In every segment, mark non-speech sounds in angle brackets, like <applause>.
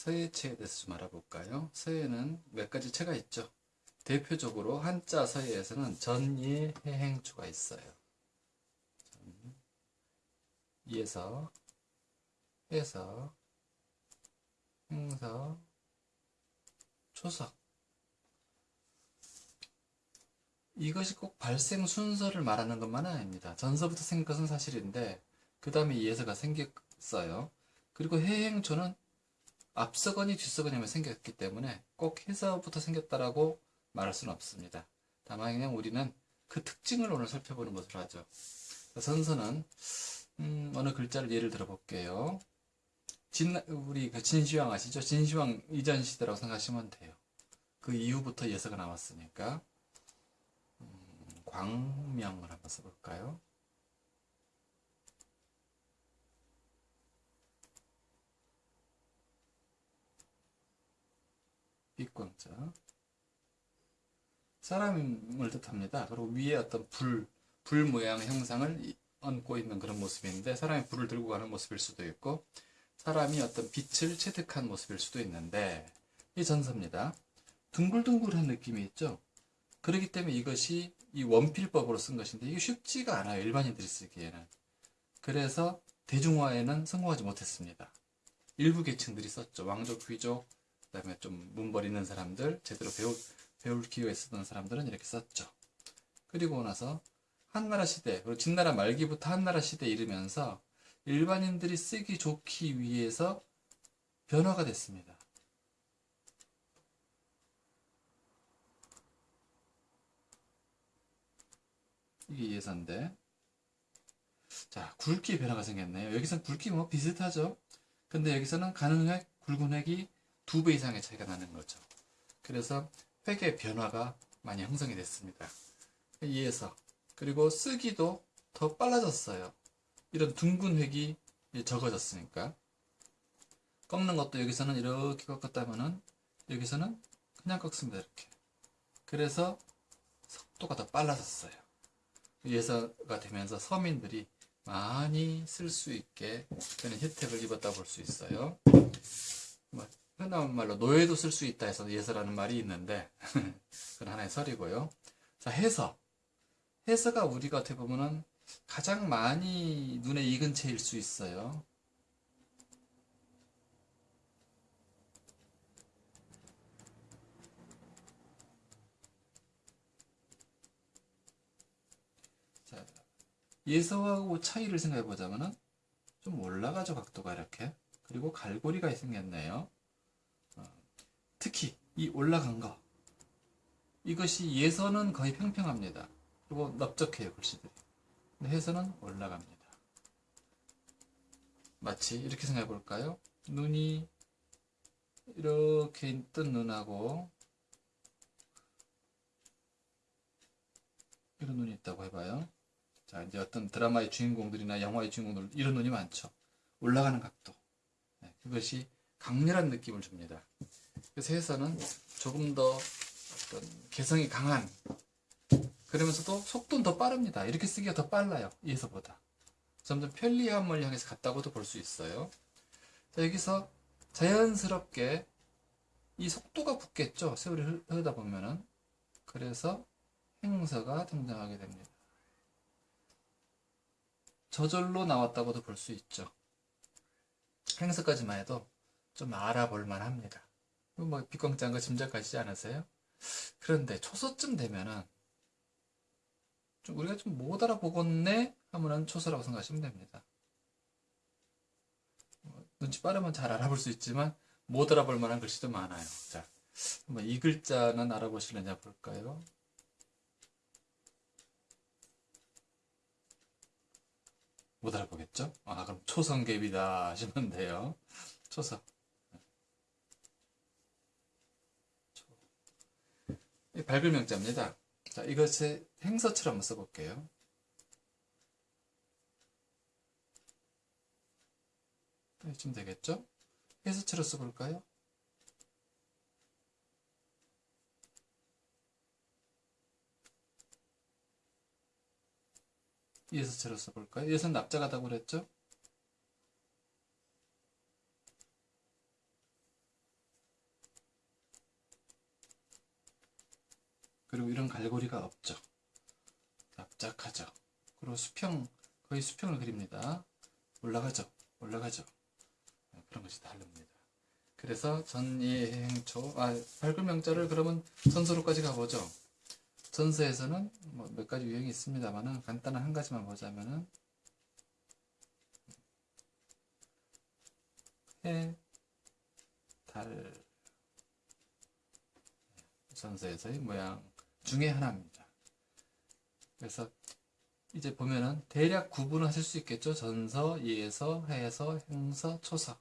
서예체에 대해서 좀 알아볼까요? 서예는 몇 가지 체가 있죠. 대표적으로 한자 서예에서는 전예 해행추가 있어요. 전, 이에서 해서 행서 초석 이것이 꼭 발생 순서를 말하는 것만은 아닙니다. 전서부터 생긴 것은 사실인데 그 다음에 이해서가 생겼어요. 그리고 해행초는 앞서거니 뒤서거니만 생겼기 때문에 꼭 해서부터 생겼다라고 말할 수는 없습니다. 다만 그냥 우리는 그 특징을 오늘 살펴보는 것으로 하죠. 선서는 음, 어느 글자를 예를 들어 볼게요. 진, 우리 그 진시황 아시죠? 진시황 이전 시대라고 생각하시면 돼요. 그 이후부터 예서가 나왔으니까 음, 광명을 한번 써볼까요? 빛광자 사람을 뜻합니다. 그리고 위에 어떤 불, 불 모양의 형상을 얹고 있는 그런 모습인데 사람이 불을 들고 가는 모습일 수도 있고 사람이 어떤 빛을 체득한 모습일 수도 있는데 이 전서입니다. 둥글둥글한 느낌이 있죠. 그렇기 때문에 이것이 이 원필법으로 쓴 것인데 이게 쉽지가 않아요. 일반인들이 쓰기에는. 그래서 대중화에는 성공하지 못했습니다. 일부 계층들이 썼죠. 왕족, 귀족, 그 다음에 좀 문벌 있는 사람들, 제대로 배울, 배울 기회가 있었던 사람들은 이렇게 썼죠. 그리고 나서 한나라 시대, 그리고 진나라 말기부터 한나라 시대에 이르면서 일반인들이 쓰기 좋기 위해서 변화가 됐습니다. 이게 예산인데 자 굵기 변화가 생겼네요. 여기서는 굵기 뭐 비슷하죠. 근데 여기서는 가는 획, 굵은 획이 두 배 이상의 차이가 나는 거죠. 그래서 획의 변화가 많이 형성이 됐습니다. 이에서 그리고 쓰기도 더 빨라졌어요. 이런 둥근 획이 적어졌으니까 꺾는 것도 여기서는 이렇게 꺾었다면은 여기서는 그냥 꺾습니다 이렇게 그래서 속도가 더 빨라졌어요 예서가 되면서 서민들이 많이 쓸 수 있게 그런 혜택을 입었다 볼 수 있어요 뭐 흔한 말로 노예도 쓸 수 있다 해서 예서라는 말이 있는데 <laughs> 그건 하나의 설이고요 자 해서 해서가 우리가 어떻게 보면은 가장 많이 눈에 익은 채일 수 있어요. 자, 예서하고 차이를 생각해 보자면은 좀 올라가죠 각도가 이렇게 그리고 갈고리가 생겼네요. 이 올라간 거 이것이 예서는 거의 평평합니다. 그리고 넓적해요 글씨들이. 해서는 올라갑니다. 마치 이렇게 생각해 볼까요? 눈이 이렇게 뜬 눈하고 이런 눈이 있다고 해봐요. 자, 이제 어떤 드라마의 주인공들이나 영화의 주인공들 이런 눈이 많죠. 올라가는 각도. 네, 그것이 강렬한 느낌을 줍니다. 그래서 해서는 조금 더 어떤 개성이 강한 그러면서도 속도는 더 빠릅니다. 이렇게 쓰기가 더 빨라요. 이에서보다. 점점 편리함을 향해서 갔다고도 볼 수 있어요. 자, 여기서 자연스럽게 이 속도가 붙겠죠. 세월이 흐르다 보면은. 그래서 행서가 등장하게 됩니다. 저절로 나왔다고도 볼 수 있죠. 행서까지만 해도 좀 알아볼 만합니다. 뭐 빛광자인 거 짐작하시지 않으세요? 그런데 초서쯤 되면은 좀 우리가 좀 못 알아보겠네 하면은 초서라고 생각하시면 됩니다. 뭐, 눈치 빠르면 잘 알아볼 수 있지만 못 알아볼 만한 글씨도 많아요. 자, 한번 이 글자는 알아보실려냐 볼까요? 못 알아보겠죠? 아, 그럼 초성계비다 하시면 돼요. 초성. 밝을 명자입니다. 자, 이것을 행서처럼 한번 써볼게요. 이쯤 되겠죠? 해서처럼 써볼까요? 예서처럼 써볼까요? 예서는 납작하다고 그랬죠? 그리고 이런 갈고리가 없죠. 납작하죠. 그리고 수평, 거의 수평을 그립니다. 올라가죠. 올라가죠. 네, 그런 것이 다릅니다. 그래서 전예행초, 아, 밝은 명자를 그러면 전서로까지 가보죠. 전서에서는 뭐 몇 가지 유형이 있습니다만은 간단한 한 가지만 보자면은 해, 달, 전서에서의 모양 중에 하나입니다. 그래서 이제 보면은 대략 구분하실 수 있겠죠. 전서, 예서, 해서, 행서, 초서.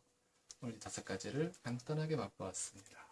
오늘 이 다섯 가지를 간단하게 맛보았습니다.